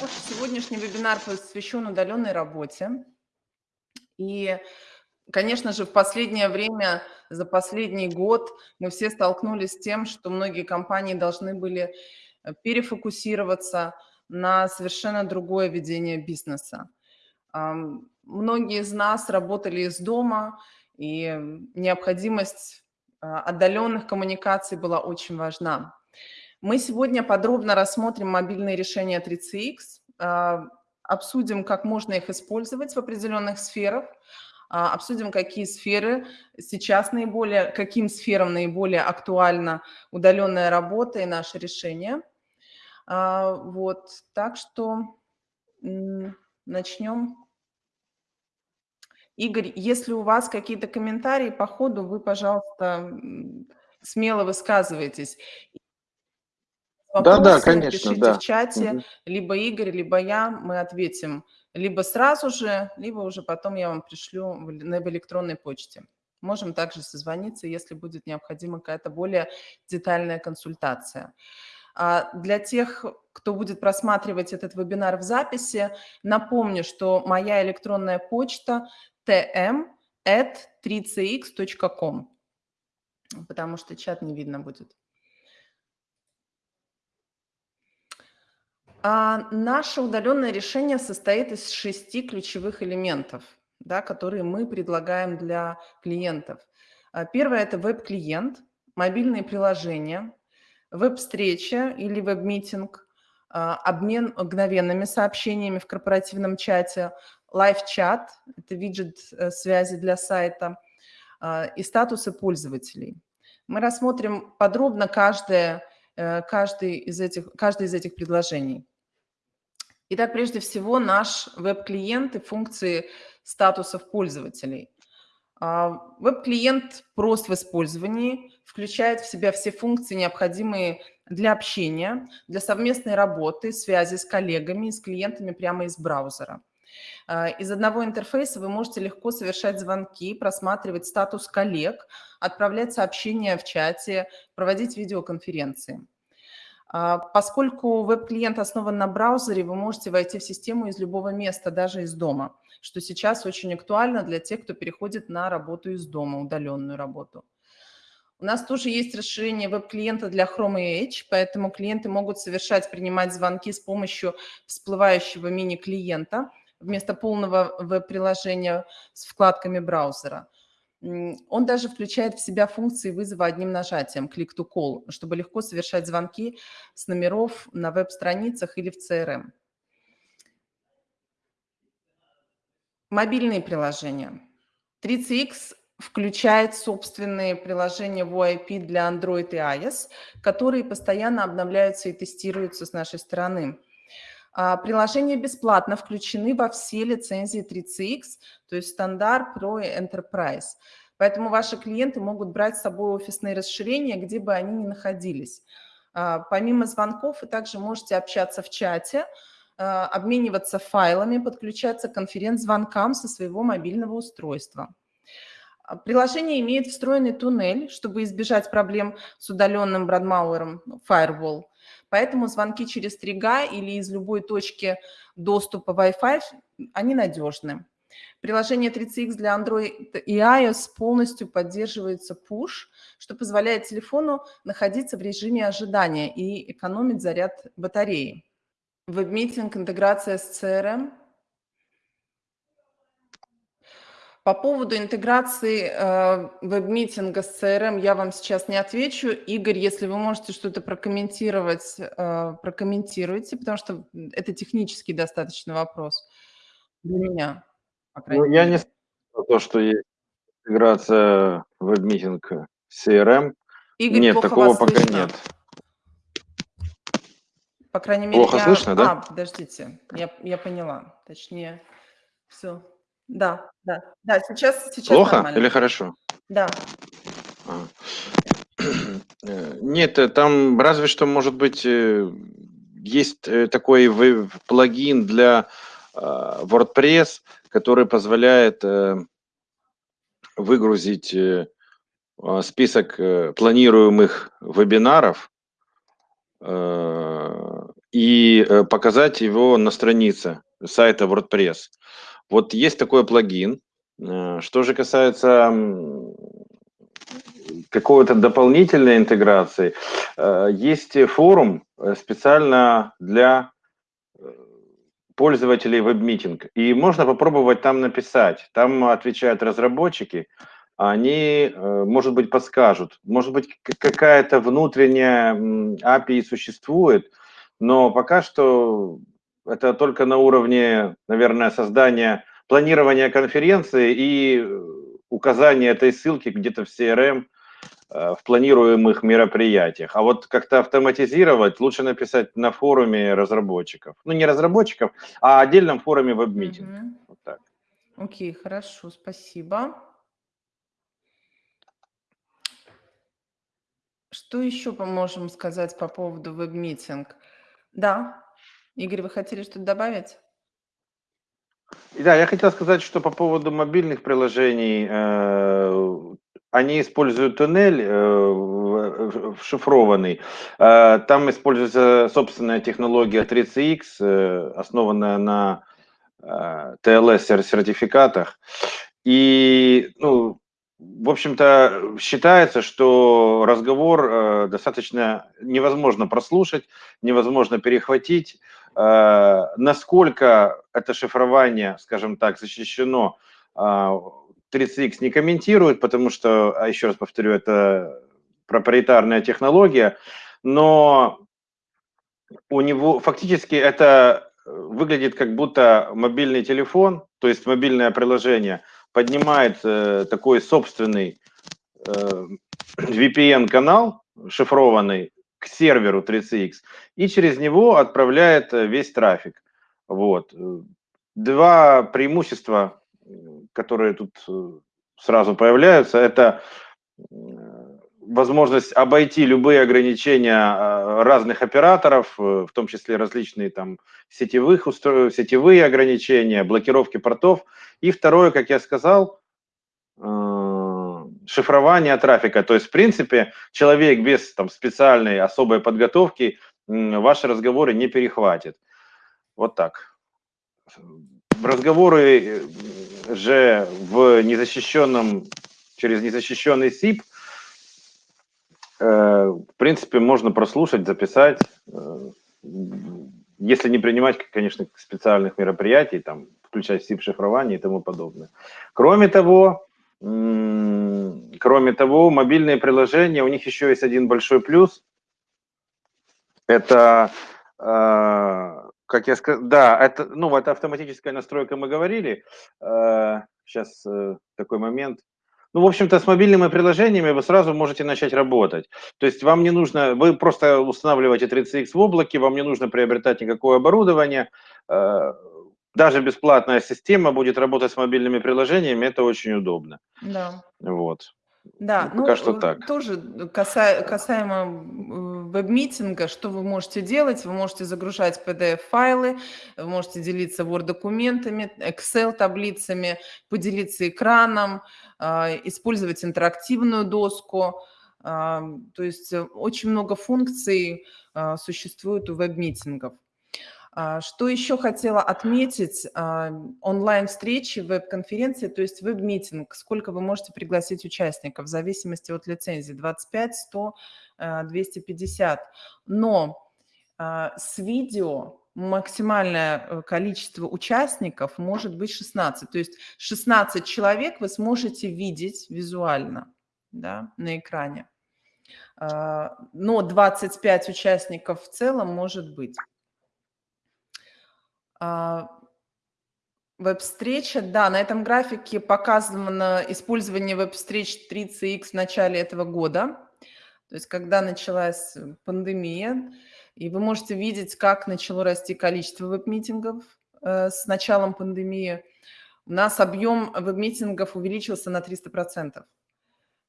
Наш сегодняшний вебинар посвящен удаленной работе. И, конечно же, в последнее время, за последний год мы все столкнулись с тем, что многие компании должны были э, перефокусироваться на совершенно другое ведение бизнеса. Многие из нас работали из дома, и необходимость а, отдаленных коммуникаций была очень важна. Мы сегодня подробно рассмотрим мобильные решения 3CX, а, обсудим, как можно их использовать в определенных сферах, а, обсудим, какие сферы сейчас наиболее, каким сферам наиболее актуальна удаленная работа и наши решения. Вот, так что начнем. Игорь, если у вас какие-то комментарии по ходу, вы, пожалуйста, смело высказывайтесь. Да, да, конечно, пишите да. в чате, угу. либо Игорь, либо я, мы ответим либо сразу же, либо уже потом я вам пришлю в, в электронной почте. Можем также созвониться, если будет необходима какая-то более детальная консультация. А для тех, кто будет просматривать этот вебинар в записи, напомню, что моя электронная почта tm.3cx.com, потому что чат не видно будет. А наше удаленное решение состоит из шести ключевых элементов, да, которые мы предлагаем для клиентов. А, первое – это веб-клиент, мобильные приложения, веб-встреча или веб-митинг, а, обмен мгновенными сообщениями в корпоративном чате, лайв-чат – это виджет э, связи для сайта, а, и статусы пользователей. Мы рассмотрим подробно каждое, э, каждый из этих, каждое из этих предложений. Итак, прежде всего, наш веб-клиент и функции статусов пользователей. А, веб-клиент прост в использовании, включает в себя все функции, необходимые для общения, для совместной работы, связи с коллегами, с клиентами прямо из браузера. А, из одного интерфейса вы можете легко совершать звонки, просматривать статус коллег, отправлять сообщения в чате, проводить видеоконференции. А, поскольку веб-клиент основан на браузере, вы можете войти в систему из любого места, даже из дома, что сейчас очень актуально для тех, кто переходит на работу из дома, удаленную работу. У нас тоже есть расширение веб-клиента для Chrome и Edge, поэтому клиенты могут совершать, принимать звонки с помощью всплывающего мини-клиента вместо полного веб-приложения с вкладками браузера. Он даже включает в себя функции вызова одним нажатием, click to call, чтобы легко совершать звонки с номеров на веб-страницах или в CRM. Мобильные приложения. 3CX включает собственные приложения VoIP для Android и iOS, которые постоянно обновляются и тестируются с нашей стороны. А, приложения бесплатно включены во все лицензии 3CX, то есть стандарт, Pro и Enterprise. Поэтому ваши клиенты могут брать с собой офисные расширения, где бы они ни находились. А, помимо звонков вы также можете общаться в чате, а, обмениваться файлами, подключаться к конференц-звонкам со своего мобильного устройства. Приложение имеет встроенный туннель, чтобы избежать проблем с удаленным Брадмауэром, Firewall – Поэтому звонки через 3G или из любой точки доступа Wi-Fi, они надежны. Приложение 3CX для Android и iOS полностью поддерживается push, что позволяет телефону находиться в режиме ожидания и экономить заряд батареи. Веб-митинг, интеграция с CRM – По поводу интеграции э, веб-митинга с CRM я вам сейчас не отвечу. Игорь, если вы можете что-то прокомментировать, э, прокомментируйте, потому что это технический достаточно вопрос для меня. Ну, я не то, что есть интеграция веб-митинг с CRM. Игорь, нет, такого пока слышно. нет. По крайней мере, Плохо я... слышно, да? А, подождите, я, я поняла. Точнее, все. Да, да, да, сейчас, сейчас Плохо нормально. или хорошо? Да. А. Э, нет, э, там разве что, может быть, э, есть такой плагин для WordPress, который позволяет выгрузить список планируемых вебинаров и показать его на странице сайта WordPress. Вот есть такой плагин. Э, что же касается какой-то дополнительной интеграции, э, есть форум специально для пользователей WebMeeting. И можно попробовать там написать. Там отвечают разработчики, они, может быть, подскажут. Может быть, какая-то внутренняя API существует, но пока что это только на уровне, наверное, создания, планирования конференции и э, указания этой ссылки где-то в CRM, э, в планируемых мероприятиях. А вот как-то автоматизировать лучше написать на форуме разработчиков. Ну, не разработчиков, а отдельном форуме веб-митинг. Угу. Вот так. Окей, хорошо, спасибо. Что еще можем сказать по поводу веб-митинг? Да. Игорь, вы хотели что-то добавить? Да, я хотел сказать, что по поводу мобильных приложений, э, они используют туннель э, шифрованный. Э, там используется собственная технология 3CX, э, основанная на э, TLS-сертификатах. И ну, в общем-то, считается, что разговор э, достаточно невозможно прослушать, невозможно перехватить. Э, насколько это шифрование, скажем так, защищено, э, 30X не комментирует, потому что, а еще раз повторю, это проприетарная технология, но у него фактически это выглядит как будто мобильный телефон, то есть мобильное приложение – поднимает э, такой собственный э, VPN-канал, шифрованный, серверу 3CX, и через него отправляет э, весь трафик. Вот. Два преимущества, которые тут э, сразу появляются, это возможность обойти любые ограничения разных операторов, э, в том числе различные там сетевых устро... сетевые ограничения, блокировки портов. И второе, как я сказал, шифрование трафика. То есть, в принципе, человек без там, специальной особой подготовки ваши разговоры не перехватит. Вот так. Разговоры э, же в незащищенном, через незащищенный СИП – Э, в принципе, можно прослушать, записать, э, если не принимать, конечно, специальных мероприятий, там, включать SIP-шифрование и тому подобное. Кроме того, кроме того, мобильные приложения, у них еще есть один большой плюс. Это, э, как я сказал, да, это, ну, это автоматическая настройка, мы говорили. Сейчас такой момент. Ну, в общем-то, с мобильными приложениями вы сразу можете начать работать. То есть вам не нужно, вы просто устанавливаете 30X в облаке, вам не нужно приобретать никакое оборудование. Э, даже бесплатная система будет работать с мобильными приложениями, это очень удобно. Да. Вот. Да, ну, пока ну, что так. тоже каса, касаемо веб-митинга, что вы можете делать? Вы можете загружать PDF-файлы, вы можете делиться Word-документами, Excel-таблицами, поделиться экраном, а, использовать интерактивную доску. То есть э, очень много функций существует у веб-митингов. Что еще хотела отметить? Онлайн-встречи, веб-конференции, то есть веб-митинг. Сколько вы можете пригласить участников в зависимости от лицензии? 25, 100, 250. Но с видео максимальное э, количество участников может быть 16. То есть 16 человек вы сможете видеть визуально да, на экране. А, но 25 участников в целом может быть. А, веб-встреча, да, на этом графике показано использование веб-встреч 30X в начале этого года. То есть когда началась пандемия, и вы можете видеть, как начало расти количество веб-митингов э, с началом пандемии. У нас объем веб-митингов увеличился на 300%.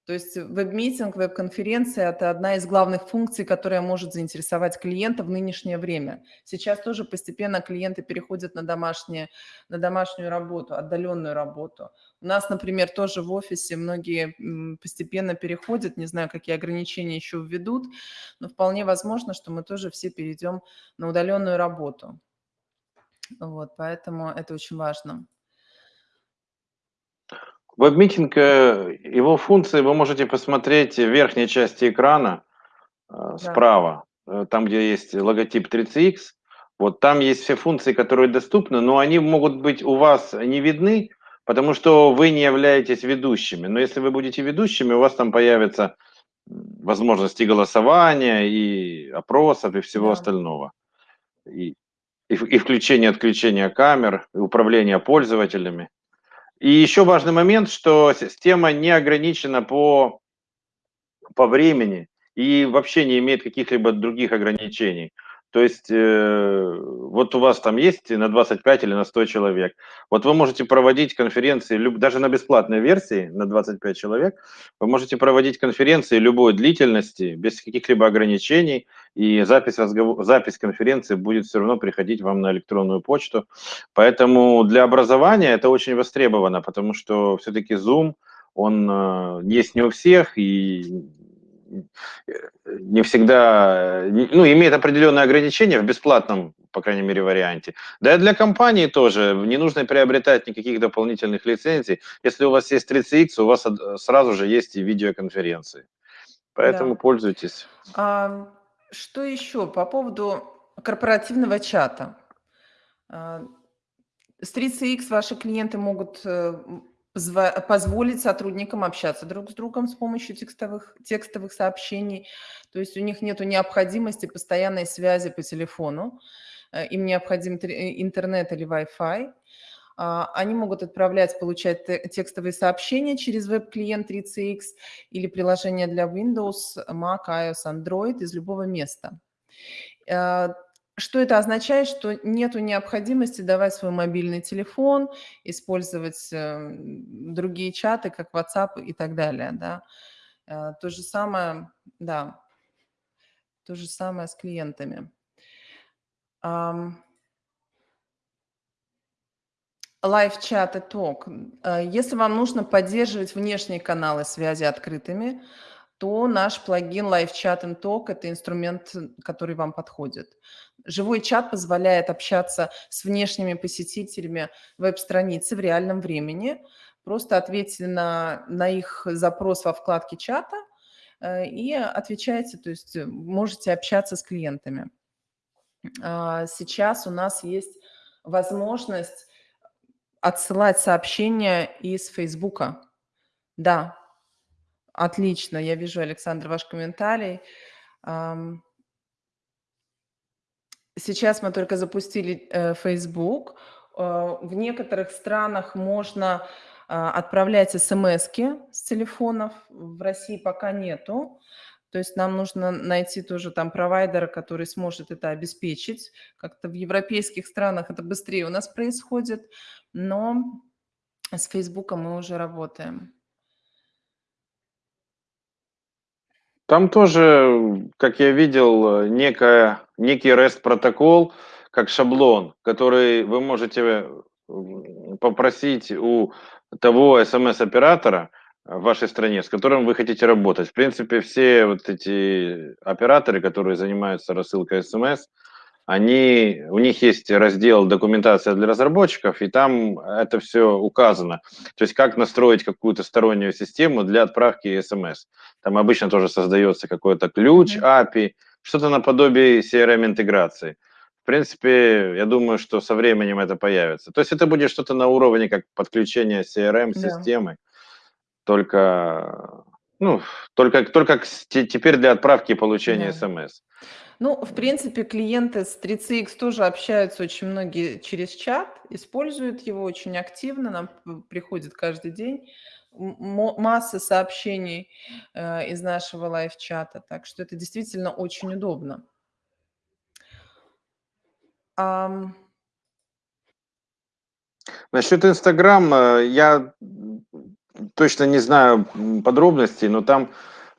То есть веб-митинг, веб-конференция – это одна из главных функций, которая может заинтересовать клиента в нынешнее время. Сейчас тоже постепенно клиенты переходят на, домашние, на домашнюю работу, отдаленную работу. У нас, например, тоже в офисе многие постепенно переходят, не знаю, какие ограничения еще введут, но вполне возможно, что мы тоже все перейдем на удаленную работу. Вот, поэтому это очень важно. Веб-митинг, э, его функции вы можете посмотреть в верхней части экрана э, Да. справа, э, там, где есть логотип 3CX. Вот там есть все функции, которые доступны, но они могут быть у вас не видны, потому что вы не являетесь ведущими. Но если вы будете ведущими, у вас там появятся возможности голосования, и опросов, и всего Да. остального. И, и, и включение, отключение камер, и управление пользователями. И еще важный момент, что система не ограничена по, по времени и вообще не имеет каких-либо других ограничений. То есть э, вот у вас там есть на 25 или на 100 человек. Вот вы можете проводить конференции, даже на бесплатной версии на 25 человек, вы можете проводить конференции любой длительности, без каких-либо ограничений, и запись, разговор, запись конференции будет все равно приходить вам на электронную почту. Поэтому для образования это очень востребовано, потому что все-таки Zoom, он э, есть не у всех, и не всегда, ну, имеет определенные ограничения в бесплатном, по крайней мере, варианте. Да и для компании тоже не нужно приобретать никаких дополнительных лицензий. Если у вас есть 30X, у вас сразу же есть и видеоконференции. Поэтому да. пользуйтесь. А, что еще по поводу корпоративного чата? А, с 30X ваши клиенты могут э, позволить сотрудникам общаться друг с другом с помощью текстовых, текстовых сообщений. То есть у них нет необходимости постоянной связи по телефону. Э, им необходим э, интернет или Wi-Fi. А, они могут отправлять, получать текстовые сообщения через веб-клиент 3CX или приложение для Windows, Mac, iOS, Android из любого места. Что это означает? Что нет необходимости давать свой мобильный телефон, использовать э, другие чаты, как WhatsApp и так далее. Да? Э, то же самое, да, то же самое с клиентами. Live-чат и ток. Э, если вам нужно поддерживать внешние каналы связи открытыми, то наш плагин Live Chat and Talk – это инструмент, который вам подходит. Живой чат позволяет общаться с внешними посетителями веб-страницы в реальном времени. Просто ответьте на, на их запрос во вкладке чата э, и отвечайте, то есть можете общаться с клиентами. А, сейчас у нас есть возможность отсылать сообщения из Фейсбука. Да, Отлично, я вижу, Александр, ваш комментарий. Сейчас мы только запустили э, Facebook. Э, в некоторых странах можно а, отправлять смс с телефонов, в России пока нету. То есть нам нужно найти тоже там провайдера, который сможет это обеспечить. Как-то в европейских странах это быстрее у нас происходит, но с Facebook мы уже работаем. Там тоже, как я видел, некая, некий REST-протокол, как шаблон, который вы можете попросить у того SMS-оператора в вашей стране, с которым вы хотите работать. В принципе, все вот эти операторы, которые занимаются рассылкой SMS, они, у них есть раздел «Документация для разработчиков», и там это все указано. То есть как настроить какую-то стороннюю систему для отправки смс. Там обычно тоже создается какой-то ключ, API, что-то наподобие CRM-интеграции. В принципе, я думаю, что со временем это появится. То есть это будет что-то на уровне как подключение CRM-системы, да. только, ну, только, только теперь для отправки и получения да. Ну, в принципе, клиенты с 3CX тоже общаются очень многие через чат, используют его очень активно, нам приходит каждый день масса сообщений э, из нашего лайв-чата, так что это действительно очень удобно. Um... Насчет Инстаграм э, я точно не знаю подробностей, но там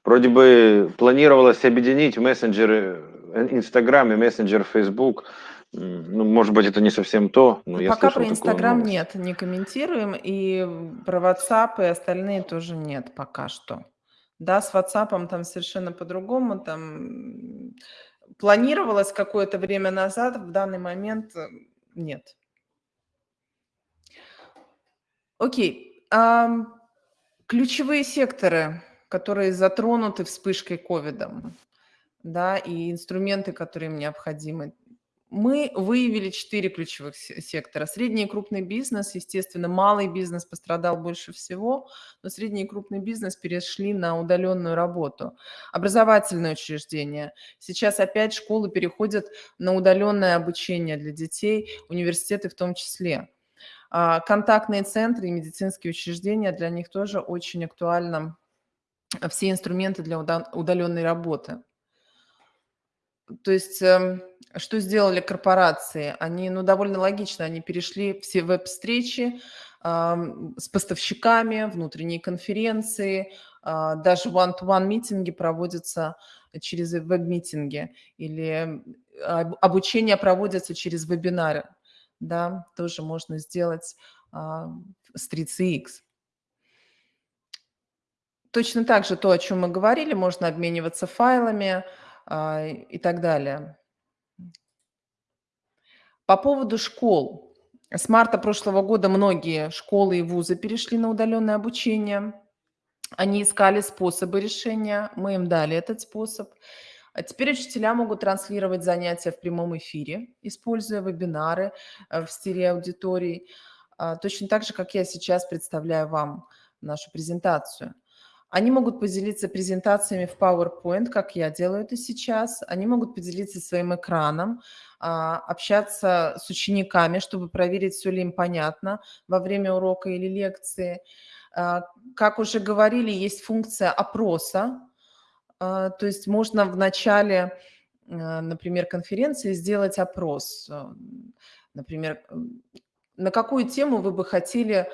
вроде бы планировалось объединить мессенджеры Инстаграм и мессенджер Facebook Ну, может быть, это не совсем то, но я Пока про Инстаграм нет, не комментируем, и про WhatsApp и остальные тоже нет пока что. Да, с WhatsApp там совершенно по-другому, там планировалось какое-то время назад, в данный момент э, нет. Окей. Ключевые секторы, которые затронуты вспышкой ковида, да, и инструменты, которые им необходимы. Мы выявили четыре ключевых сектора. Средний и крупный бизнес, естественно, малый бизнес пострадал больше всего, но средний и крупный бизнес перешли на удаленную работу. Образовательные учреждения. Сейчас опять школы переходят на удаленное обучение для детей, университеты в том числе. А, контактные центры и медицинские учреждения, для них тоже очень актуально все инструменты для удаленной работы. То есть эм, что сделали корпорации? Они, ну, довольно логично, они перешли все веб-встречи с поставщиками, внутренние конференции, а, даже one-to-one митинги проводятся через веб-митинги или обучение проводится через вебинары да, тоже можно сделать а, с 3CX. Точно так же то, о чем мы говорили, можно обмениваться файлами и так далее. По поводу школ. С марта прошлого года многие школы и вузы перешли на удаленное обучение. Они искали способы решения, мы им дали этот способ. А теперь учителя могут транслировать занятия в прямом эфире, используя вебинары э, в стиле аудитории, а, точно так же, как я сейчас представляю вам нашу презентацию. Они могут поделиться презентациями в PowerPoint, как я делаю это сейчас. Они могут поделиться своим экраном, а, общаться с учениками, чтобы проверить, все ли им понятно во время урока или лекции. Как уже говорили, есть функция опроса, а, то есть можно в начале, а, например, конференции сделать опрос. А, например, на какую тему вы бы хотели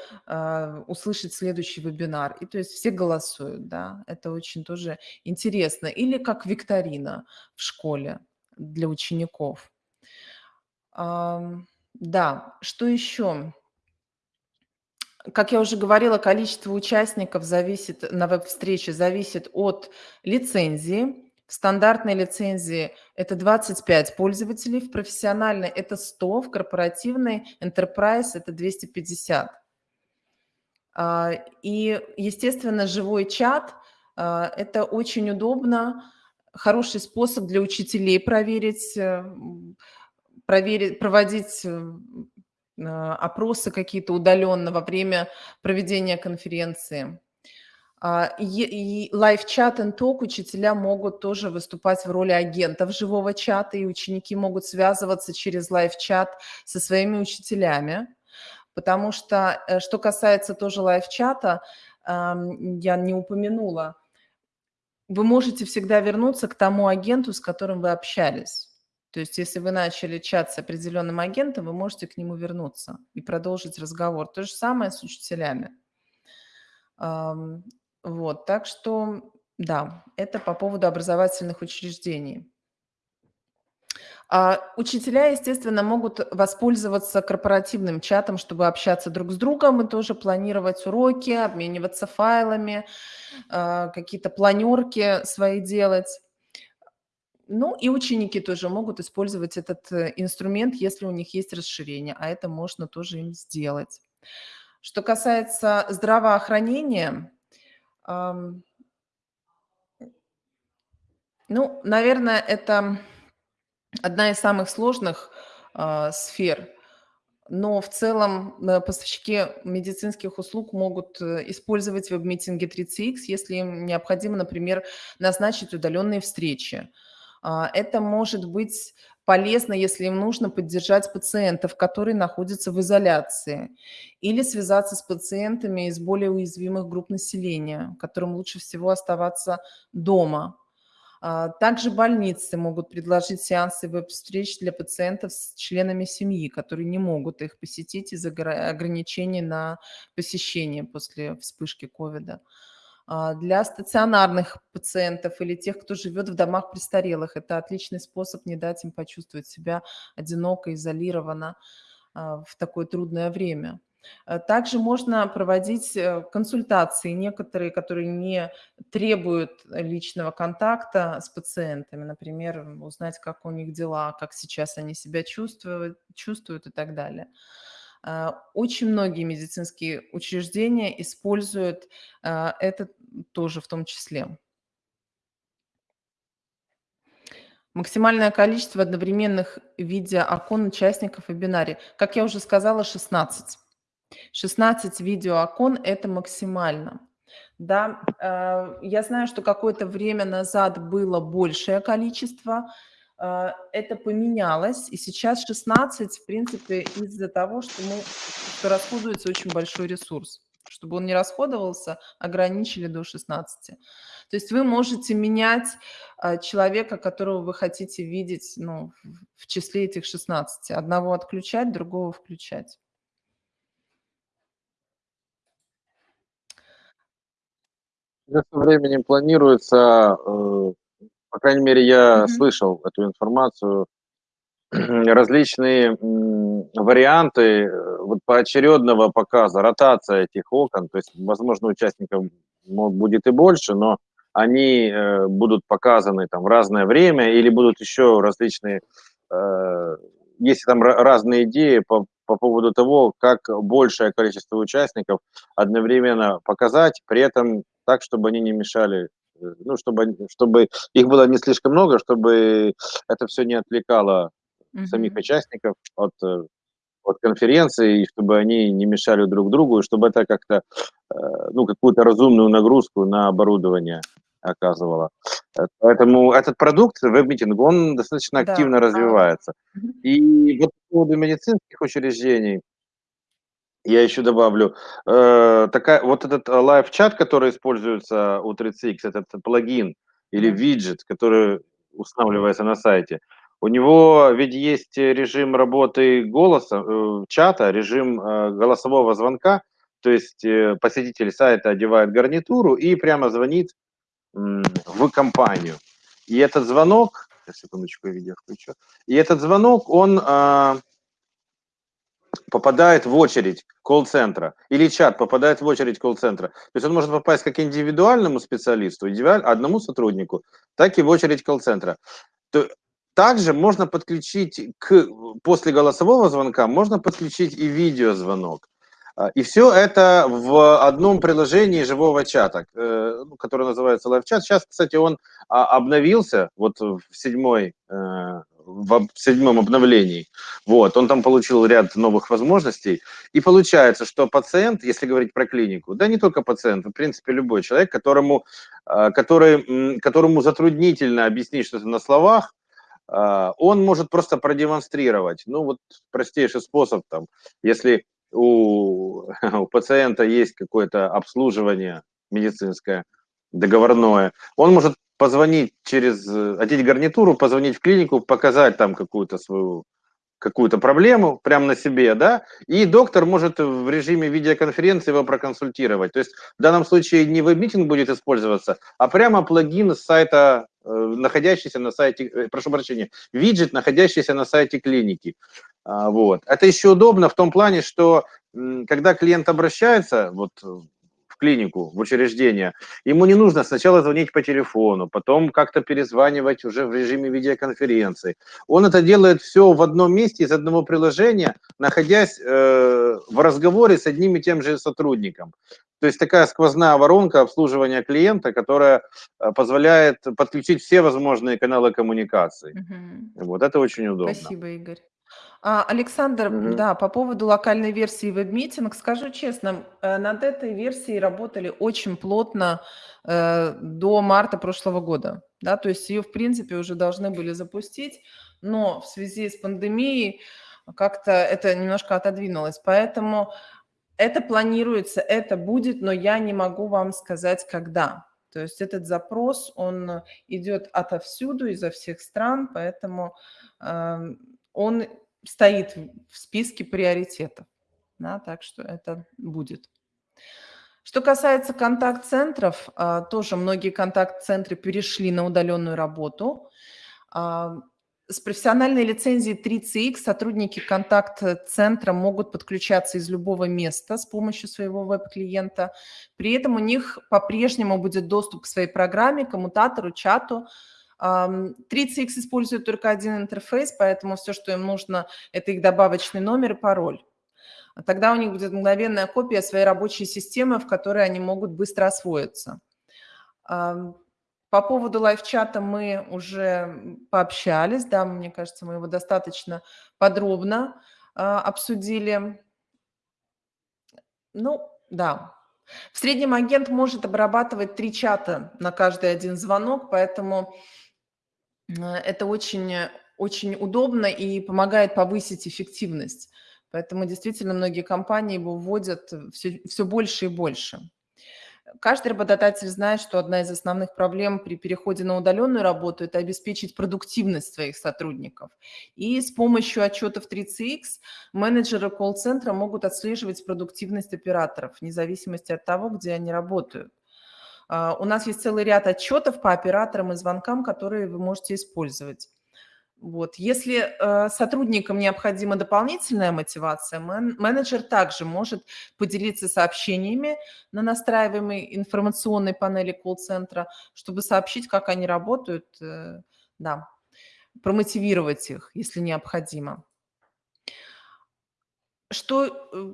услышать следующий вебинар? И то есть все голосуют, да, это очень тоже интересно. Или как викторина в школе для учеников. Да, что еще? Как я уже говорила, количество участников зависит на веб-встрече зависит от лицензии. В стандартной лицензии это 25 пользователей, в профессиональной это 100, в корпоративной Enterprise это 250. А, и, естественно, живой чат а, – это очень удобно, хороший способ для учителей проверить, э, проверить проводить э, а, опросы какие-то удаленно во время проведения конференции. А, и live chat и talk учителя могут тоже выступать в роли агентов живого чата, и ученики могут связываться через live chat со своими учителями. Потому что, э, что касается тоже live chat а, я не упомянула, вы можете всегда вернуться к тому агенту, с которым вы общались. То есть если вы начали чат с определенным агентом, вы можете к нему вернуться и продолжить разговор. То же самое с учителями. Вот, так что, да, это по поводу образовательных учреждений. А учителя, естественно, могут воспользоваться корпоративным чатом, чтобы общаться друг с другом и тоже планировать уроки, обмениваться файлами, а, какие-то планерки свои делать. Ну и ученики тоже могут использовать этот э, инструмент, если у них есть расширение, а это можно тоже им сделать. Что касается здравоохранения, ну, наверное, это одна из самых сложных а, сфер, но в целом э, поставщики медицинских услуг могут э, использовать веб-митинги 3CX, если им необходимо, например, назначить удаленные встречи. А, это может быть полезно, если им нужно поддержать пациентов, которые находятся в изоляции, или связаться с пациентами из более уязвимых групп населения, которым лучше всего оставаться дома. А, также больницы могут предложить сеансы веб-встреч для пациентов с членами семьи, которые не могут их посетить из-за ограничений на посещение после вспышки ковида. Для стационарных пациентов или тех, кто живет в домах престарелых, это отличный способ не дать им почувствовать себя одиноко, изолированно а, в такое трудное время. Э, также можно проводить э, консультации, некоторые, которые не требуют личного контакта с пациентами, например, узнать, как у них дела, как сейчас они себя чувствуют, чувствуют и так далее. Э, очень многие медицинские учреждения используют это тоже в том числе. Максимальное количество одновременных видеоокон участников вебинаре. Как я уже сказала, 16. 16 видеоокон– это максимально. Да, э, я знаю, что какое-то время назад было большее количество, э, это поменялось, и сейчас 16, в принципе, из-за того, что, мы, что расходуется очень большой ресурс. Чтобы он не расходовался, ограничили до 16. То есть вы можете менять э, человека, которого вы хотите видеть ну, в числе этих 16. Одного отключать, другого включать. Со временем планируется, э, по крайней мере, я Мгм. слышал эту информацию, различные варианты э, вот поочередного показа, ротация этих окон. То есть, возможно, участников будет и больше, но они э, будут показаны там в разное время или будут еще различные, если там разные идеи по, по поводу того, как большее количество участников одновременно показать, при этом так, чтобы они не мешали, э, ну, чтобы, чтобы их было не слишком много, чтобы это все не отвлекало угу. самих участников от, э, от конференции, и чтобы они не мешали друг другу, и чтобы это как-то, э, ну, какую-то разумную нагрузку на оборудование оказывало. Поэтому этот продукт, web meeting, он достаточно активно да. развивается. И вот по поводу медицинских учреждений, я еще добавлю, э, такая, вот этот live chat, который используется у 3CX, этот плагин или виджет, который устанавливается на сайте, у него ведь есть режим работы голоса, э, чата, режим э, голосового звонка, то есть э, посетитель сайта одевает гарнитуру и прямо звонит э, в компанию. И этот звонок, секундочку, я видео включу, и этот звонок, он... Э, попадает в очередь колл-центра, или чат попадает в очередь колл-центра. То есть он может попасть как индивидуальному специалисту, одному сотруднику, так и в очередь колл-центра. Также можно подключить к, после голосового звонка, можно подключить и видеозвонок. А, и все это в одном приложении живого чата, э, ну, который называется LiveChat. Сейчас, кстати, он а, обновился вот в седьмой э, в седьмом обновлении. Вот, он там получил ряд новых возможностей. И получается, что пациент, если говорить про клинику, да не только пациент, в принципе любой человек, которому, а, который, которому затруднительно объяснить что-то на словах, а, он может просто продемонстрировать. Ну вот простейший способ, там, если у, у пациента есть какое-то обслуживание медицинское, договорное, он может позвонить через, э, одеть гарнитуру, позвонить в клинику, показать там какую-то свою какую-то проблему прямо на себе, да, и доктор может в режиме видеоконференции его проконсультировать. То есть в данном случае не веб-митинг будет использоваться, а прямо плагин с сайта, э, находящийся на сайте, э, прошу прощения, виджет, находящийся на сайте клиники. А, вот. Это еще удобно в том плане, что когда клиент обращается, вот клинику, в учреждение, ему не нужно сначала звонить по телефону, потом как-то перезванивать уже в режиме видеоконференции. Он это делает все в одном месте из одного приложения, находясь э, в разговоре с одним и тем же сотрудником. То есть такая сквозная воронка обслуживания клиента, которая э, позволяет подключить все возможные каналы коммуникации. Угу. Вот это очень удобно. Спасибо, Игорь. А, Александр, Мгм. да, по поводу локальной версии WebMeeting, скажу честно, э, над этой версией работали очень плотно э, до марта прошлого года. Да, то есть ее, в принципе, уже должны были запустить, но в связи с пандемией как-то это немножко отодвинулось. Поэтому это планируется, это будет, но я не могу вам сказать, когда. То есть этот запрос, он идет отовсюду, изо всех стран, поэтому э, он стоит в списке приоритетов. Да, так что это будет. Что касается контакт-центров, а, тоже многие контакт-центры перешли на удаленную работу. А, с профессиональной лицензией 3CX сотрудники контакт-центра могут подключаться из любого места с помощью своего веб-клиента. При этом у них по-прежнему будет доступ к своей программе, коммутатору, чату. 3CX использует только один интерфейс, поэтому все, что им нужно, это их добавочный номер и пароль. Тогда у них будет мгновенная копия своей рабочей системы, в которой они могут быстро освоиться. По поводу лайв-чата мы уже пообщались, да, мне кажется, мы его достаточно подробно э, обсудили. Ну, да. В среднем агент может обрабатывать три чата на каждый один звонок, поэтому это очень, очень удобно и помогает повысить эффективность. Поэтому действительно многие компании его вводят все, все больше и больше. Каждый работодатель знает, что одна из основных проблем при переходе на удаленную работу – это обеспечить продуктивность своих сотрудников. И с помощью отчетов 3CX менеджеры колл-центра могут отслеживать продуктивность операторов, вне зависимости от того, где они работают. А, у нас есть целый ряд отчетов по операторам и звонкам, которые вы можете использовать. Вот. Если э, сотрудникам необходима дополнительная мотивация, мен, менеджер также может поделиться сообщениями на настраиваемой информационной панели колл-центра, чтобы сообщить, как они работают, э, да, промотивировать их, если необходимо. Что э,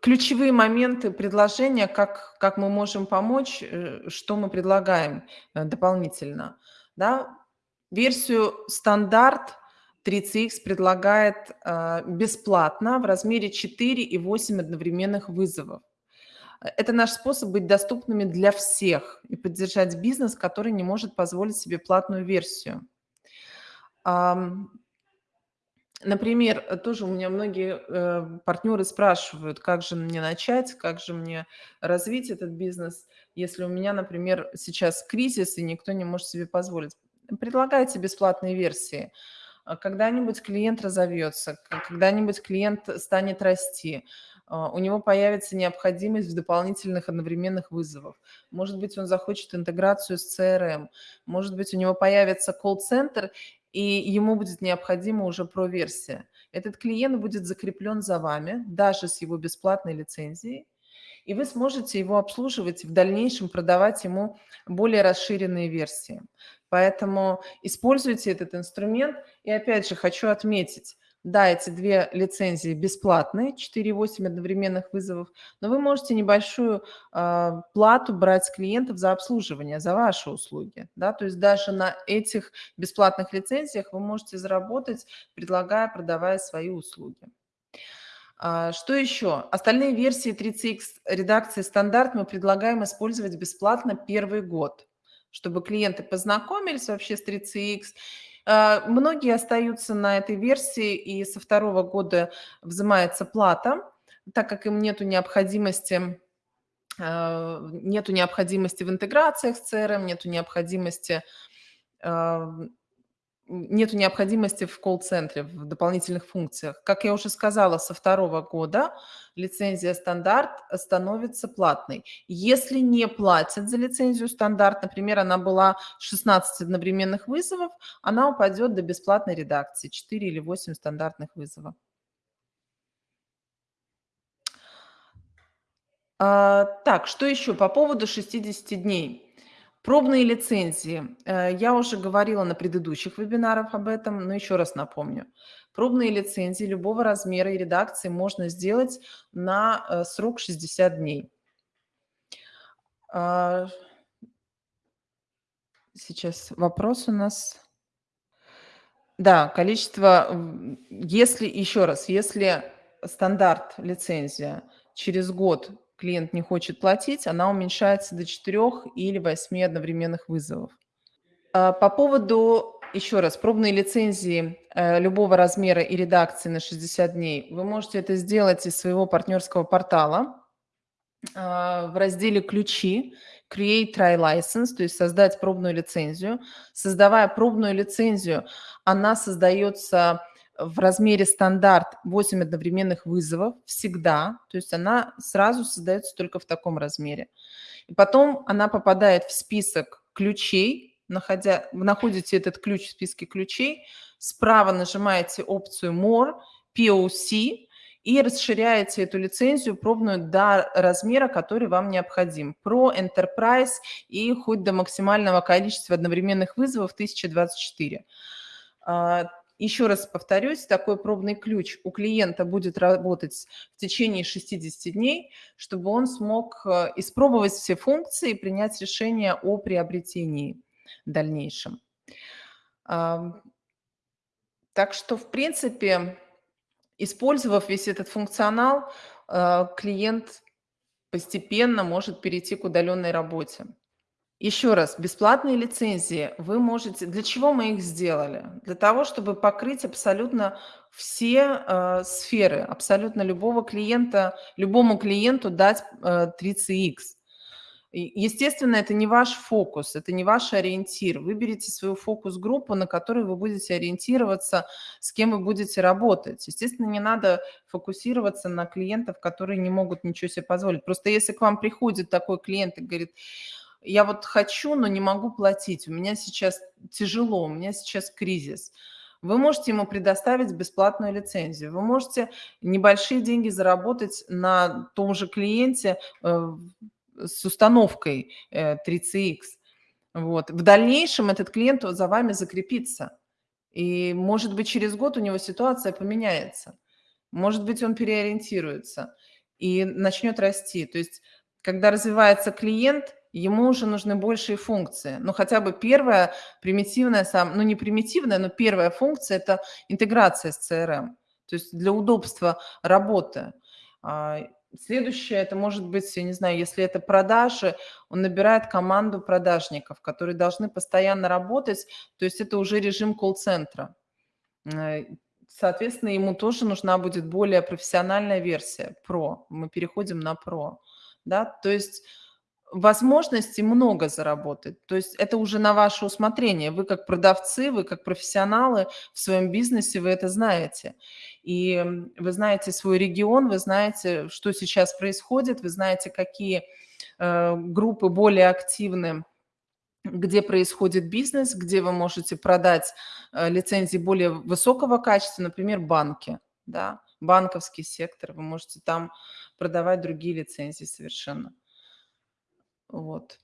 ключевые моменты предложения, как, как мы можем помочь, э, что мы предлагаем э, дополнительно? Да? Версию стандарт 3CX предлагает бесплатно в размере 4 и 8 одновременных вызовов. Это наш способ быть доступными для всех и поддержать бизнес, который не может позволить себе платную версию. Например, тоже у меня многие э, партнеры спрашивают, как же мне начать, как же мне развить этот бизнес, если у меня, например, сейчас кризис и никто не может себе позволить предлагайте бесплатные версии. А когда-нибудь клиент разовьется, когда-нибудь клиент станет расти, а, у него появится необходимость в дополнительных одновременных вызовах. Может быть, он захочет интеграцию с CRM, может быть, у него появится колл-центр, и ему будет необходима уже про-версия. Этот клиент будет закреплен за вами, даже с его бесплатной лицензией, и вы сможете его обслуживать и в дальнейшем продавать ему более расширенные версии. Поэтому используйте этот инструмент. И опять же хочу отметить, да, эти две лицензии бесплатные, 4,8 одновременных вызовов, но вы можете небольшую э, плату брать с клиентов за обслуживание, за ваши услуги. Да? То есть даже на этих бесплатных лицензиях вы можете заработать, предлагая, продавая свои услуги. А, что еще? Остальные версии 3CX редакции стандарт мы предлагаем использовать бесплатно первый год чтобы клиенты познакомились вообще с 3CX. А, многие остаются на этой версии, и со второго года взимается плата, так как им нету необходимости а, нету необходимости в интеграциях с CRM, нету необходимости а, нету необходимости в колл-центре, в дополнительных функциях. Как я уже сказала, со второго года лицензия стандарт становится платной. Если не платят за лицензию стандарт, например, она была 16 одновременных вызовов, она упадет до бесплатной редакции, 4 или 8 стандартных вызовов. А, так, что еще по поводу 60 дней? Пробные лицензии. Э, я уже говорила на предыдущих вебинарах об этом, но еще раз напомню. Пробные лицензии любого размера и редакции можно сделать на э, срок 60 дней. А, сейчас вопрос у нас. Да, количество, если, еще раз, если стандарт лицензия через год клиент не хочет платить, она уменьшается до 4 или 8 одновременных вызовов. А, по поводу, еще раз, пробной лицензии э, любого размера и редакции на 60 дней, вы можете это сделать из своего партнерского портала а, в разделе «Ключи», Create Try License, то есть создать пробную лицензию. Создавая пробную лицензию, она создается в размере стандарт 8 одновременных вызовов всегда, то есть она сразу создается только в таком размере. И потом она попадает в список ключей, находя, находите этот ключ в списке ключей, справа нажимаете опцию More, POC, и расширяете эту лицензию пробную до размера, который вам необходим. Про Enterprise и хоть до максимального количества одновременных вызовов 1024. Еще раз повторюсь, такой пробный ключ у клиента будет работать в течение 60 дней, чтобы он смог э, испробовать все функции и принять решение о приобретении дальнейшем. Так что, в принципе, Использовав весь этот функционал, э, клиент постепенно может перейти к удаленной работе. Еще раз, бесплатные лицензии вы можете... Для чего мы их сделали? Для того, чтобы покрыть абсолютно все э, сферы, абсолютно любого клиента, любому клиенту дать э, 3CX. Естественно, это не ваш фокус, это не ваш ориентир. Выберите свою фокус-группу, на которой вы будете ориентироваться, с кем вы будете работать. Естественно, не надо фокусироваться на клиентов, которые не могут ничего себе позволить. Просто если к вам приходит такой клиент и говорит, я вот хочу, но не могу платить, у меня сейчас тяжело, у меня сейчас кризис, вы можете ему предоставить бесплатную лицензию. Вы можете небольшие деньги заработать на том же клиенте э, с установкой 3CX. Э, вот. В дальнейшем этот клиент за вами закрепится. И, может быть, через год у него ситуация поменяется. Может быть, он переориентируется и начнет расти. То есть, когда развивается клиент, ему уже нужны большие функции. Ну, хотя бы первая примитивная, сам, ну, не примитивная, но первая функция – это интеграция с CRM. То есть для удобства работы. А, Следующее, это может быть, я не знаю, если это продажи, он набирает команду продажников, которые должны постоянно работать, то есть это уже режим колл-центра. Э, соответственно, ему тоже нужна будет более профессиональная версия, про. Мы переходим на про. Да? То есть возможностей много заработать. То есть это уже на ваше усмотрение. Вы как продавцы, вы как профессионалы в своем бизнесе, вы это знаете. И вы знаете свой регион, вы знаете, что сейчас происходит, вы знаете, какие э, группы более активны где происходит бизнес, где вы можете продать э, лицензии более высокого качества, например, банки, да, банковский сектор, вы можете там продавать другие лицензии совершенно. Вот.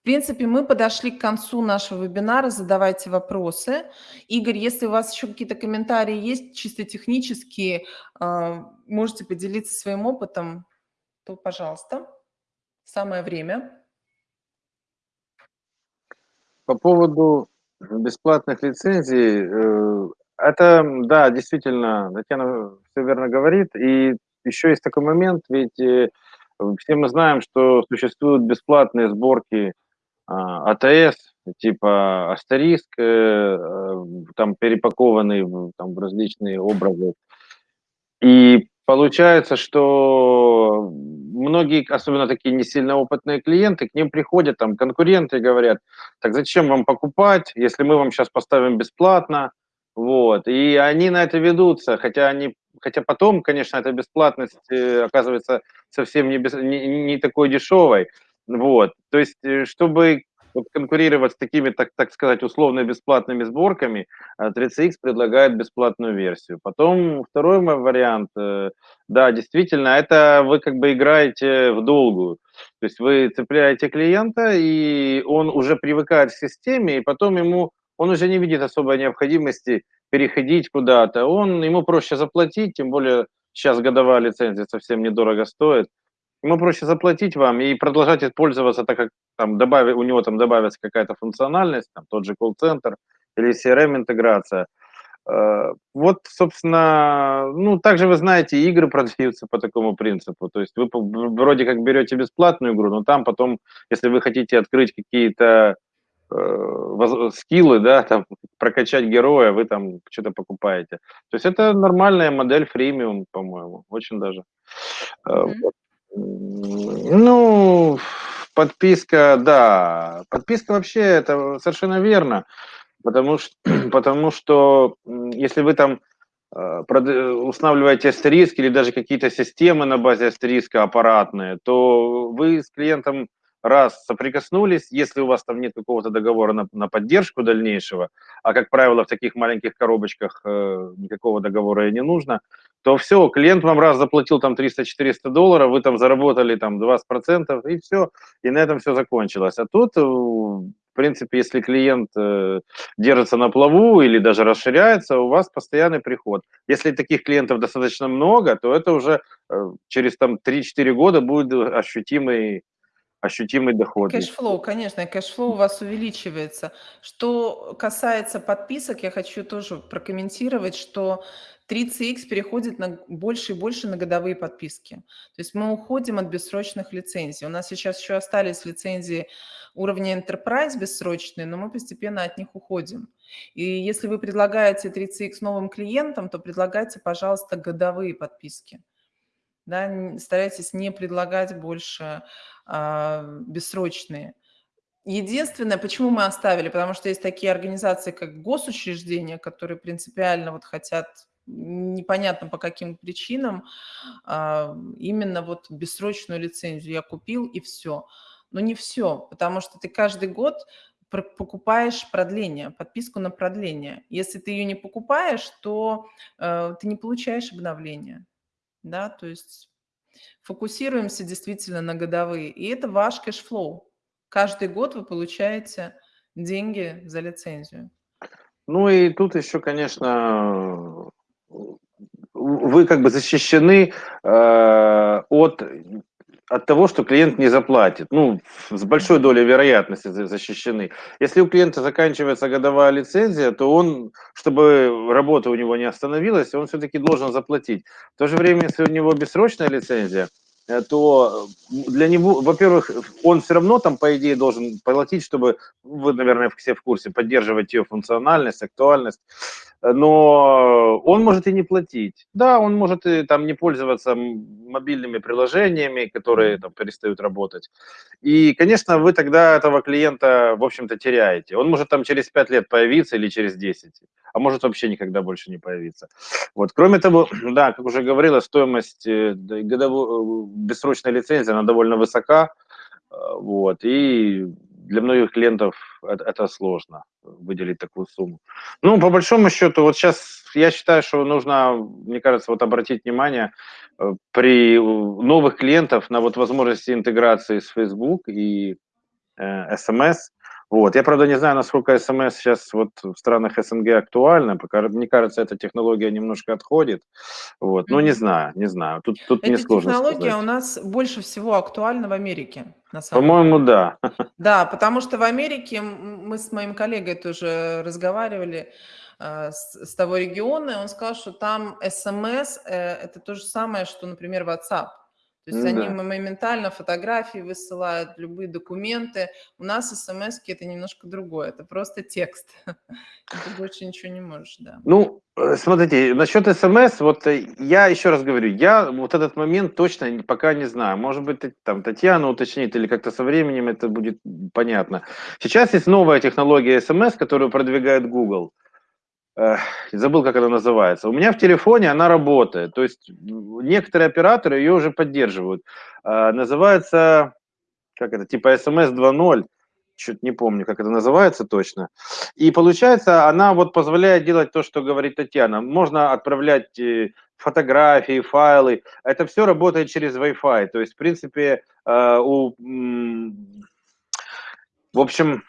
В принципе, мы подошли к концу нашего вебинара. Задавайте вопросы. Игорь, если у вас еще какие-то комментарии есть, чисто технические, а, можете поделиться своим опытом, то, пожалуйста, самое время. По поводу бесплатных лицензий, э, это, да, действительно, Татьяна все верно говорит. И еще есть такой момент, ведь э, все мы знаем, что существуют бесплатные сборки а, АТС, типа Астериск, э, э, там перепакованный в, там, в различные образы. И получается, что многие, особенно такие не сильно опытные клиенты, к ним приходят там конкуренты и говорят, так зачем вам покупать, если мы вам сейчас поставим бесплатно, вот. И они на это ведутся, хотя они хотя потом, конечно, эта бесплатность э, оказывается совсем не, без, не, не такой дешевой. Вот. То есть, э, чтобы вот конкурировать с такими, так, так сказать, условно-бесплатными сборками, 3CX э, предлагает бесплатную версию. Потом второй мой вариант, да, действительно, это вы как бы играете в долгую. То есть вы цепляете клиента, и он уже привыкает к системе, и потом ему, он уже не видит особой необходимости переходить куда-то, он, ему проще заплатить, тем более сейчас годовая лицензия совсем недорого стоит, ему проще заплатить вам и продолжать пользоваться, так как там добавить, у него там добавится какая-то функциональность, там тот же колл-центр или CRM-интеграция. Э, вот, собственно, ну, также вы знаете, игры продаются по такому принципу. То есть вы вроде как берете бесплатную игру, но там потом, если вы хотите открыть какие-то э, скиллы, да, там, прокачать героя, вы там что-то покупаете. То есть это нормальная модель фримиум, по-моему, очень даже. Mm-hmm. Ну, подписка, да, подписка вообще, это совершенно верно, потому что, потому что если вы там э, устанавливаете астериск или даже какие-то системы на базе астериска аппаратные, то вы с клиентом раз соприкоснулись, если у вас там нет какого-то договора на, на поддержку дальнейшего, а, как правило, в таких маленьких коробочках э, никакого договора и не нужно, то все, клиент вам раз заплатил там 300-400 долларов, вы там заработали там 20%, и все, и на этом все закончилось. А тут, э, в принципе, если клиент э, держится на плаву или даже расширяется, у вас постоянный приход. Если таких клиентов достаточно много, то это уже э, через там 3-4 года будет ощутимый ощутимый доход. Cash flow, конечно, cash flow у вас увеличивается. Что касается подписок, я хочу тоже прокомментировать, что 3CX переходит на больше и больше на годовые подписки. То есть мы уходим от бессрочных лицензий. У нас сейчас еще остались лицензии уровня Enterprise бессрочные, но мы постепенно от них уходим. И если вы предлагаете 3CX новым клиентам, то предлагайте, пожалуйста, годовые подписки. Да, старайтесь не предлагать больше а, бессрочные. Единственное, почему мы оставили, потому что есть такие организации, как госучреждения, которые принципиально вот хотят непонятно по каким причинам, а, именно вот бессрочную лицензию я купил и все. Но не все, потому что ты каждый год покупаешь продление, подписку на продление. Если ты ее не покупаешь, то э, ты не получаешь обновление. Да, то есть Фокусируемся действительно на годовые. И это ваш cash flow. Каждый год вы получаете деньги за лицензию. Ну и тут еще, конечно, вы как бы защищены э, от, от того, что клиент не заплатит. Ну, с большой долей вероятности защищены. Если у клиента заканчивается годовая лицензия, то он, чтобы работа у него не остановилась, он все-таки должен заплатить. В то же время, если у него бессрочная лицензия, Э, то для него, во-первых, он все равно там, по идее, должен платить, чтобы, вы, наверное, все в курсе, поддерживать ее функциональность, актуальность, но он может и не платить. Да, он может и там не пользоваться мобильными приложениями, которые там перестают работать. И, конечно, вы тогда этого клиента, в общем-то, теряете. Он может там через 5 лет появиться или через 10 а может вообще никогда больше не появиться. Вот. Кроме того, да, как уже говорила, стоимость э, годовой, э, бессрочной лицензии, она довольно высока, э, вот, и для многих клиентов это, сложно выделить такую сумму. Ну, по большому счету, вот сейчас я считаю, что нужно, мне кажется, вот обратить внимание при новых клиентов на вот возможности интеграции с Facebook и э, SMS, вот. Я, правда, не знаю, насколько СМС сейчас вот в странах СНГ актуальна. Пока, мне кажется, эта технология немножко отходит. Вот. Но не знаю, не знаю. Тут, тут эта сложно технология сказать. у нас больше всего актуальна в Америке. По-моему, да. Да, потому что в Америке мы с моим коллегой тоже разговаривали э, с, с того региона, и он сказал, что там СМС э, это то же самое, что, например, WhatsApp. То есть они моментально фотографии высылают, любые документы. У нас смс это немножко другое, это просто текст. Ты больше ничего не можешь, да. Ну, э, смотрите, насчет смс, вот э, я еще раз говорю, я вот этот момент точно пока не знаю. Может быть, там Татьяна уточнит или как-то со временем это будет понятно. Сейчас есть новая технология смс, которую продвигает Google забыл, как она называется. У меня в телефоне она работает. То есть некоторые операторы ее уже поддерживают. А, называется, как это, типа SMS 2.0. Чуть не помню, как это называется точно. И получается, она вот позволяет делать то, что говорит Татьяна. Можно отправлять э, фотографии, файлы. Это все работает через Wi-Fi. То есть, в принципе, э, у, в общем,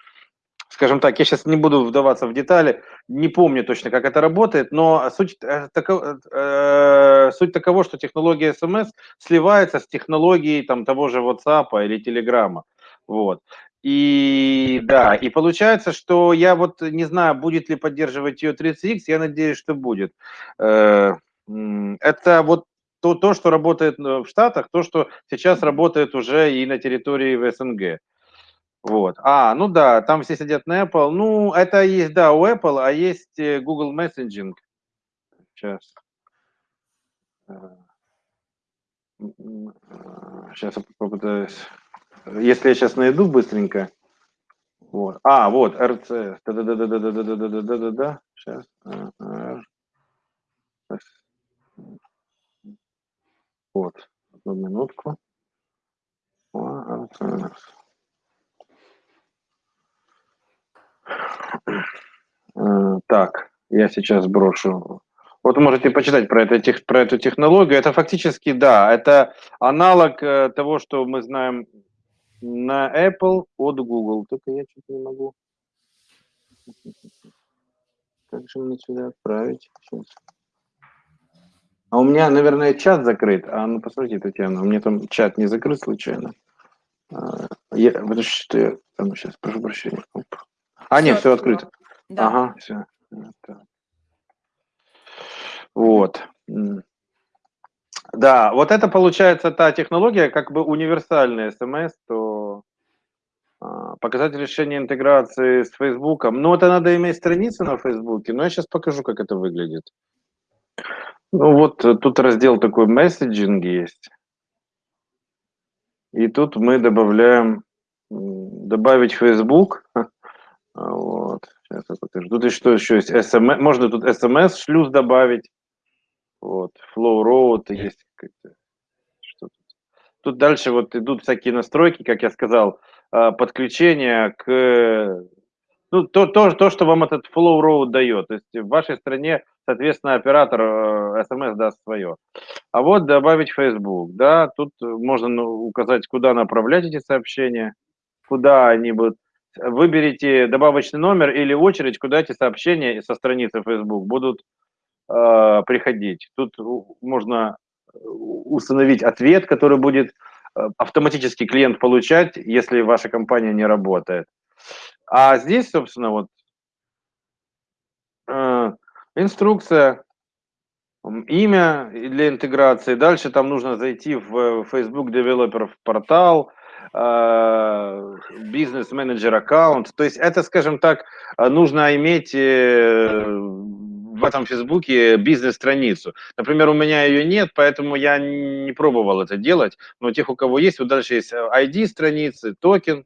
скажем так, я сейчас не буду вдаваться в детали, не помню точно, как это работает, но суть, э, тако, э, суть такова, что технология SMS сливается с технологией там, того же WhatsApp или Telegram. Вот. И да, и получается, что я вот не знаю, будет ли поддерживать ее 30X, я надеюсь, что будет. Э, это вот то, то, что работает э, в Штатах, то, что сейчас работает уже и на территории в СНГ. Вот. А, ну да, там все сидят на Apple. Ну, это есть, да, у Apple, а есть э, Google Messaging. Сейчас. Сейчас я попытаюсь. Если я сейчас найду быстренько. Вот. А, вот, RC. Да-да-да-да-да-да-да-да-да-да-да. Сейчас. Вот, одну минутку. Э, так, я сейчас брошу. Вот можете почитать про, это, про эту технологию. Это фактически, да, это аналог э, того, что мы знаем на Apple от Google. Только я чуть не могу. Как же мне сюда отправить? Сейчас. А у меня, наверное, чат закрыт. А ну посмотрите, Татьяна, у меня там чат не закрыт случайно. А, я, потому что я там сейчас, прошу прощения. А, нет, все открыто. Да. Ага, все. Вот. Да, вот это получается та технология, как бы универсальный смс, то а, показать решение интеграции с Фейсбуком. Но это надо иметь страницу на Фейсбуке, но я сейчас покажу, как это выглядит. Ну вот э, тут раздел такой месседжинг есть. И тут мы добавляем, добавить Facebook. Вот, сейчас я покажу. Тут еще, еще есть SMS, можно тут SMS шлюз добавить. Вот, Flow Road есть. Что тут? тут дальше вот идут всякие настройки, как я сказал, а, подключение к ну, то, то, то, что вам этот Flow Road дает. То есть в вашей стране, соответственно, оператор SMS э, даст свое. А вот добавить Facebook, да, тут можно ну, указать, куда направлять эти сообщения, куда они будут. Выберите добавочный номер или очередь, куда эти сообщения со страницы Facebook будут э, приходить. Тут можно установить ответ, который будет э, автоматически клиент получать, если ваша компания не работает. А здесь, собственно, вот э, инструкция, имя для интеграции. Дальше там нужно зайти в Facebook Developer портал, э, бизнес-менеджер аккаунт. То есть это, скажем так, нужно иметь э, в этом Фейсбуке бизнес-страницу. Например, у меня ее нет, поэтому я не пробовал это делать. Но тех, у кого есть, вот дальше есть ID страницы, токен,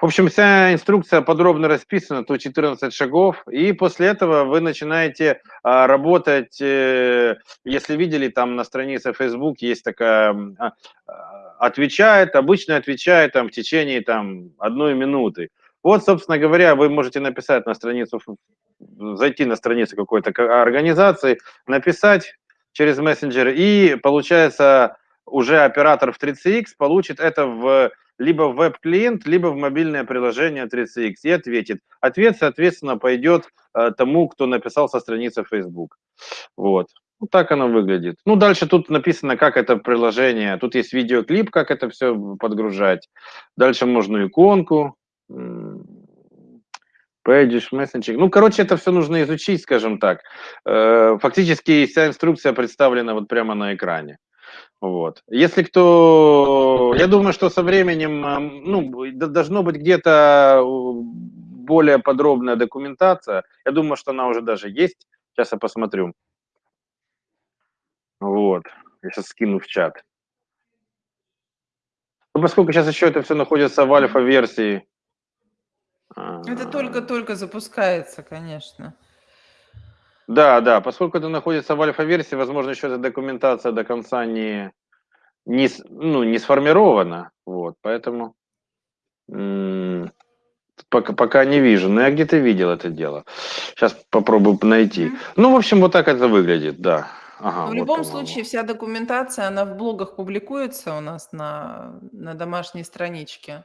в общем, вся инструкция подробно расписана, то 14 шагов, и после этого вы начинаете а, работать, э, если видели, там на странице Facebook есть такая, а, а, отвечает, обычно отвечает там в течение там одной минуты. Вот, собственно говоря, вы можете написать на страницу, зайти на страницу какой-то организации, написать через мессенджер, и получается уже оператор в 3CX получит это в либо в веб-клиент, либо в мобильное приложение 3CX и ответит. Ответ, соответственно, пойдет э, тому, кто написал со страницы Facebook. Вот. Вот так оно выглядит. Ну, дальше тут написано, как это приложение. Тут есть видеоклип, как это все подгружать. Дальше можно иконку. Pages, мессенджинг. Ну, короче, это все нужно изучить, скажем так. Э, фактически вся инструкция представлена вот прямо на экране. Вот. Если кто... Я думаю, что со временем ну, должно быть где-то более подробная документация. Я думаю, что она уже даже есть. Сейчас я посмотрю. Вот. Я сейчас скину в чат. Ну, поскольку сейчас еще это все находится в альфа-версии. Это а, только-только запускается, конечно. Да, да, поскольку это находится в альфа-версии, возможно, еще эта документация до конца не, не, ну, не сформирована, вот, поэтому пока, пока не вижу, но я где-то видел это дело. Сейчас попробую найти. Mm-hmm. Ну, в общем, вот так это выглядит, да. Ага, в вот, любом случае, вся документация, она в блогах публикуется у нас на, на домашней страничке.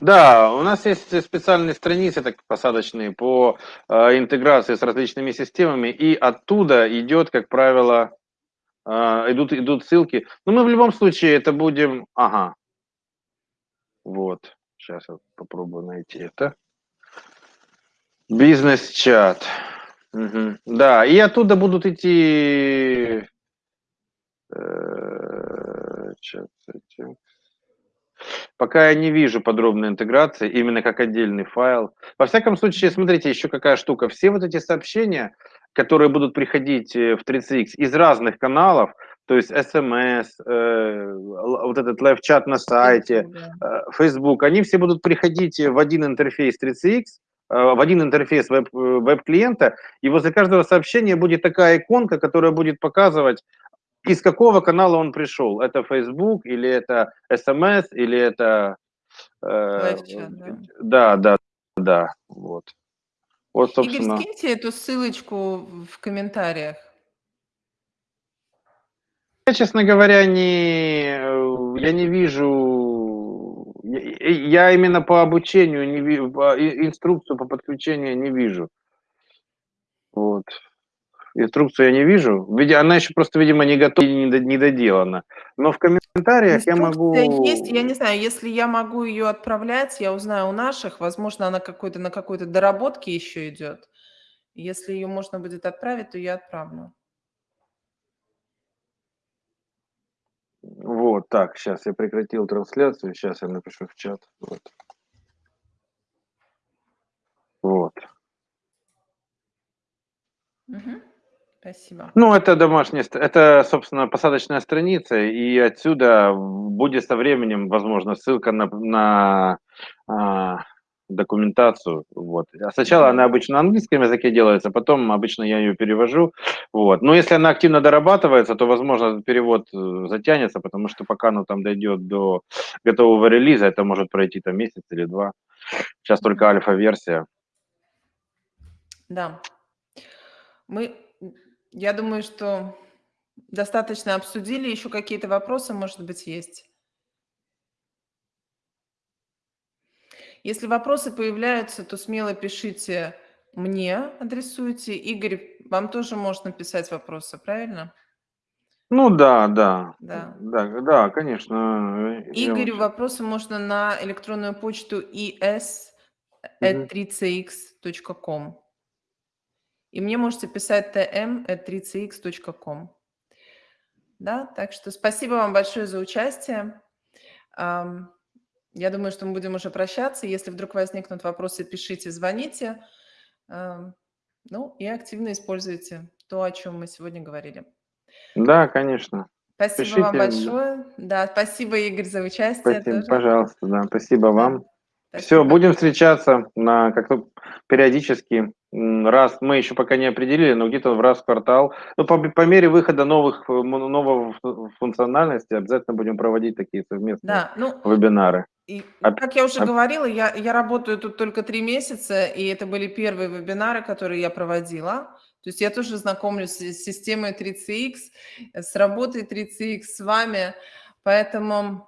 Да, у нас есть специальные страницы так, посадочные по э, интеграции с различными системами, и оттуда идет, как правило, э, идут, идут ссылки. Но мы в любом случае это будем... Ага. Вот. Сейчас я попробую найти это. Бизнес-чат. Угу. Да, и оттуда будут идти... Э, чат, чат. Пока я не вижу подробной интеграции, именно как отдельный файл. Во всяком случае, смотрите, еще какая штука. Все вот эти сообщения, которые будут приходить э, в 3CX из разных каналов, то есть SMS, э, вот этот live chat на сайте, э, Facebook, они все будут приходить в один интерфейс 3CX, в один интерфейс веб, веб-клиента, и возле каждого сообщения будет такая иконка, которая будет показывать, из какого канала он пришел. Это Facebook, или это SMS, или это... Э, да? да, да, да, вот. Вот, собственно. Игорь, скиньте эту ссылочку в комментариях. Я, честно говоря, не, я не вижу, я именно по обучению не вижу, инструкцию по подключению не вижу. Вот. Инструкцию я не вижу. Она еще просто, видимо, не готова, не доделана. Но в комментариях Инструкция я могу... есть, я не знаю, если я могу ее отправлять, я узнаю у наших, возможно, она какой-то на какой-то доработке еще идет. Если ее можно будет отправить, то я отправлю. Вот, так, сейчас я прекратил трансляцию, сейчас я напишу в чат. Вот. Вот. Угу. Спасибо. Ну, это домашняя, это, собственно, посадочная страница, и отсюда будет со временем, возможно, ссылка на, на а, документацию. Вот. А сначала она обычно на английском языке делается, потом обычно я ее перевожу. Вот. Но если она активно дорабатывается, то, возможно, перевод э, затянется, потому что пока оно там дойдет до готового релиза, это может пройти там месяц или два. Сейчас только альфа-версия. Да. Мы я думаю, что достаточно обсудили. Еще какие-то вопросы, может быть, есть? Если вопросы появляются, то смело пишите мне, адресуйте. Игорь, вам тоже можно писать вопросы, правильно? Ну да, да. Да, да, да конечно. Игорю вопросы можно на электронную почту is.3cx.com. И мне можете писать tm.3cx.com. Да, так что спасибо вам большое за участие. Я думаю, что мы будем уже прощаться. Если вдруг возникнут вопросы, пишите, звоните. Ну и активно используйте то, о чем мы сегодня говорили. Да, конечно. Спасибо Пишите. вам большое. Да, спасибо, Игорь, за участие. Спасибо, тоже. пожалуйста, да, спасибо вам. Все, будем встречаться на как-то периодически. Раз мы еще пока не определили, но где-то в раз в квартал. Ну, по, по мере выхода новых нового функциональности обязательно будем проводить такие совместные да, ну, вебинары. И, как я уже а... говорила, я, я работаю тут только три месяца, и это были первые вебинары, которые я проводила. То есть я тоже знакомлюсь с системой 3CX, с работой 3CX с вами, поэтому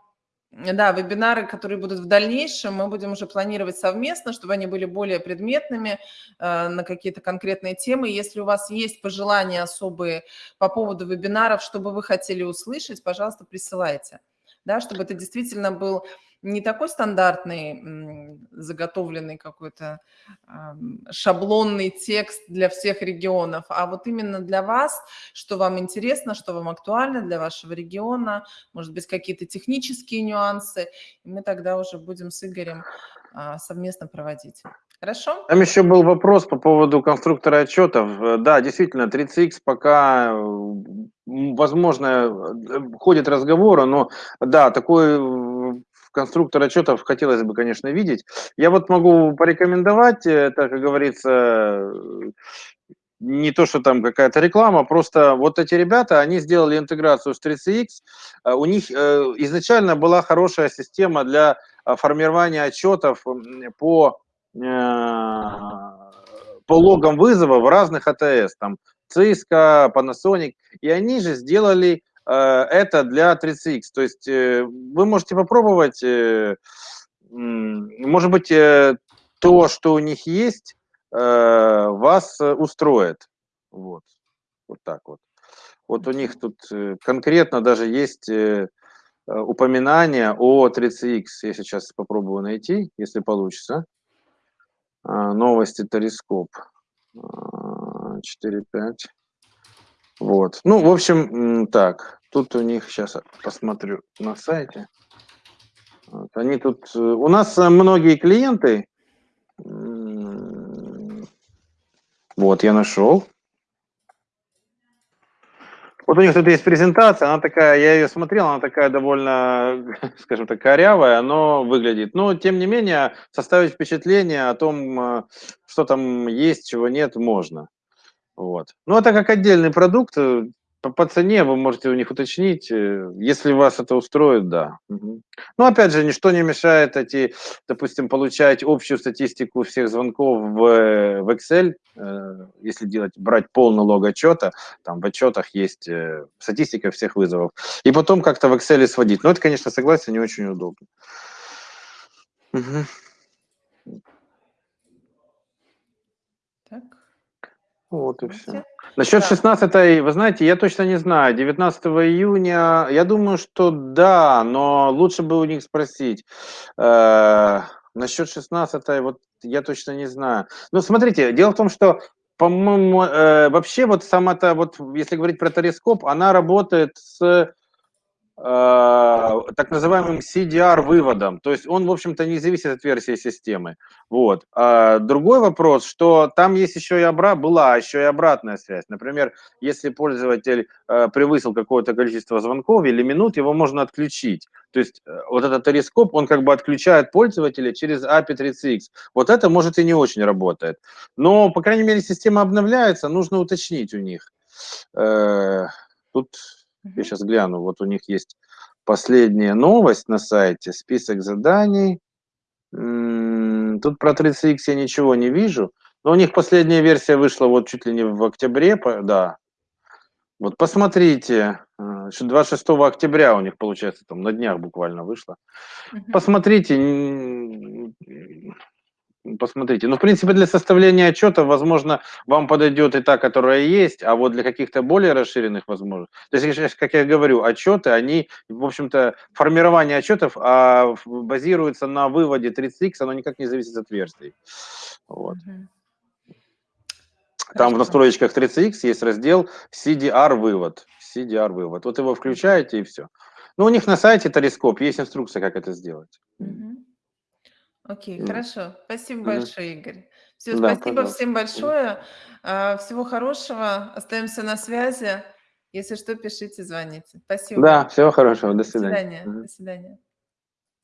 да, вебинары, которые будут в дальнейшем, мы будем уже планировать совместно, чтобы они были более предметными э, на какие-то конкретные темы. Если у вас есть пожелания особые по поводу вебинаров, что бы вы хотели услышать, пожалуйста, присылайте, да, чтобы это действительно был не такой стандартный, заготовленный какой-то шаблонный текст для всех регионов, а вот именно для вас, что вам интересно, что вам актуально для вашего региона, может быть, какие-то технические нюансы, и мы тогда уже будем с Игорем а, совместно проводить. Хорошо? Там еще был вопрос по поводу конструктора отчетов. Э, да, действительно, 30X пока, возможно, э, ходит разговоры, но да, такой конструктор отчетов хотелось бы, конечно, видеть. Я вот могу порекомендовать, это, как говорится, не то, что там какая-то реклама, просто вот эти ребята, они сделали интеграцию с 3CX, э, у них э, изначально была хорошая система для э, формирования отчетов по, по логам вызова в разных АТС, там Cisco, Panasonic, и они же сделали Э, это для 30X. То есть э, вы можете попробовать, э, может быть, то, что у них есть, вас устроит. Вот, вот так вот. Вот у них тут конкретно даже есть упоминание о 30X. Я сейчас попробую найти, если получится. Новости Тарископ. 4.5. Вот. Ну, в общем, так. Тут у них, сейчас посмотрю на сайте. Вот, они тут... Э, у нас э, многие клиенты... Вот, я нашел. Вот у них тут есть презентация, она такая, я ее смотрел, она такая довольно, скажем так, корявая, но выглядит. Но, тем не менее, составить впечатление о том, э, что там есть, чего нет, можно. Вот. Ну, это как отдельный продукт, э, по, по цене вы можете у них уточнить, э, если вас это устроит, да. Угу. Но опять же, ничто не мешает эти, допустим, получать общую статистику всех звонков в, в Excel, э, если делать, брать полный лог отчета, там в отчетах есть э, статистика всех вызовов, и потом как-то в Excel сводить. Но это, конечно, согласен, не очень удобно. Угу. Вот и все. Насчет да. 16 вы знаете, я точно не знаю. 19 июня, я думаю, что да, но лучше бы у них спросить. Э, насчет 16 вот я точно не знаю. Ну, смотрите, дело в том, что по-моему, э, вообще вот сама-то, вот если говорить про тарископ, она работает с так называемым CDR-выводом. То есть он, в общем-то, не зависит от версии системы. Вот. А другой вопрос, что там есть еще и обра... была еще и обратная связь. Например, если пользователь э, превысил какое-то количество звонков или минут, его можно отключить. То есть э, вот этот терископ, он как бы отключает пользователя через API 30X. Вот это, может, и не очень работает. Но, по крайней мере, система обновляется, нужно уточнить у них. Э, я сейчас гляну, вот у них есть последняя новость на сайте, список заданий. Тут про 30X я ничего не вижу. Но у них последняя версия вышла вот чуть ли не в октябре, да. Вот посмотрите, 26 э, октября у них, получается, там на днях буквально вышло. Посмотрите, посмотрите. Ну, в принципе, для составления отчета, возможно, вам подойдет и та, которая есть, а вот для каких-то более расширенных возможностей. То есть, как я говорю, отчеты, они, в общем-то, формирование отчетов а, базируется на выводе 30X, оно никак не зависит от версий. Вот. Там в настройках 30X есть раздел CDR-вывод. CDR-вывод. Вот его включаете и все. Ну, у них на сайте Тарископ есть инструкция, как это сделать. Угу. Окей, М. хорошо. Спасибо Мгм. большое, Игорь. Все, Да, спасибо пожалуйста. всем большое. А, всего хорошего. Остаемся на связи. Если что, пишите, звоните. Спасибо Да, всего хорошего. До До свидания. свидания. До свидания.